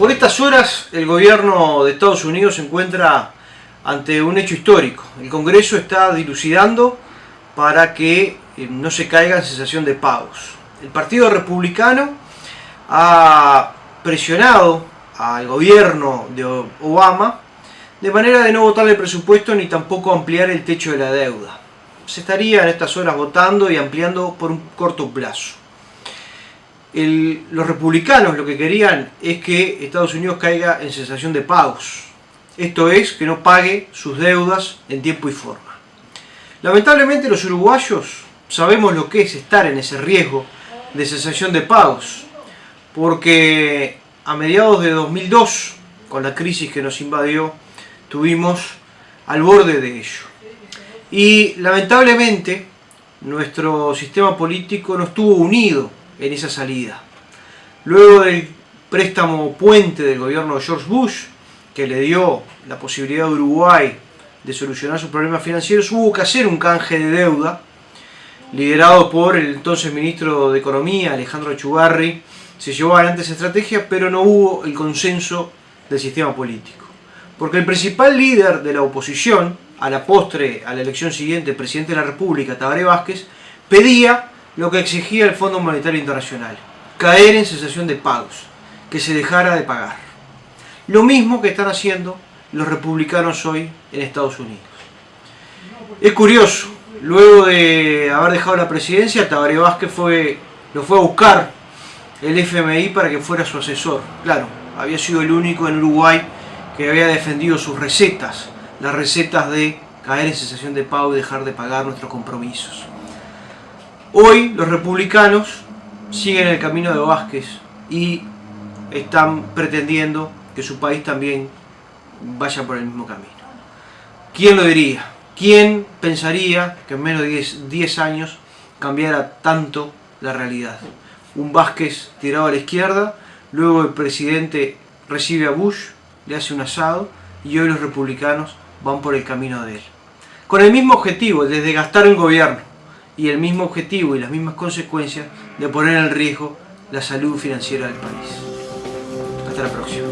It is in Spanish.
Por estas horas el gobierno de Estados Unidos se encuentra ante un hecho histórico. El Congreso está dilucidando para que eh, no se caiga en sensación de pagos. El Partido Republicano ha presionado al gobierno de Obama de manera de no votar el presupuesto ni tampoco ampliar el techo de la deuda. Se estaría en estas horas votando y ampliando por un corto plazo los republicanos lo que querían es que Estados Unidos caiga en sensación de pagos. Esto es, que no pague sus deudas en tiempo y forma. Lamentablemente los uruguayos sabemos lo que es estar en ese riesgo de cesación de pagos, porque a mediados de 2002, con la crisis que nos invadió, tuvimos al borde de ello. Y lamentablemente nuestro sistema político no estuvo unido en esa salida. Luego del préstamo puente del gobierno de George Bush, que le dio la posibilidad a Uruguay de solucionar sus problemas financieros, hubo que hacer un canje de deuda, liderado por el entonces ministro de Economía, Alejandro Chugarri, se llevó adelante esa estrategia, pero no hubo el consenso del sistema político. Porque el principal líder de la oposición, a la postre, a la elección siguiente, presidente de la República, Tabaré Vázquez, pedía lo que exigía el Fondo Monetario Internacional, caer en cesación de pagos, que se dejara de pagar. Lo mismo que están haciendo los republicanos hoy en Estados Unidos. Es curioso, luego de haber dejado la presidencia, Tabaré Vázquez fue, lo fue a buscar el FMI para que fuera su asesor. Claro, había sido el único en Uruguay que había defendido sus recetas, las recetas de caer en cesación de pago y dejar de pagar nuestros compromisos. Hoy los republicanos siguen el camino de Vázquez y están pretendiendo que su país también vaya por el mismo camino. ¿Quién lo diría? ¿Quién pensaría que en menos de 10, años cambiara tanto la realidad? Un Vázquez tirado a la izquierda, luego el presidente recibe a Bush, le hace un asado y hoy los republicanos van por el camino de él. Con el mismo objetivo, desde gastar el gobierno y el mismo objetivo y las mismas consecuencias de poner en riesgo la salud financiera del país. Hasta la próxima.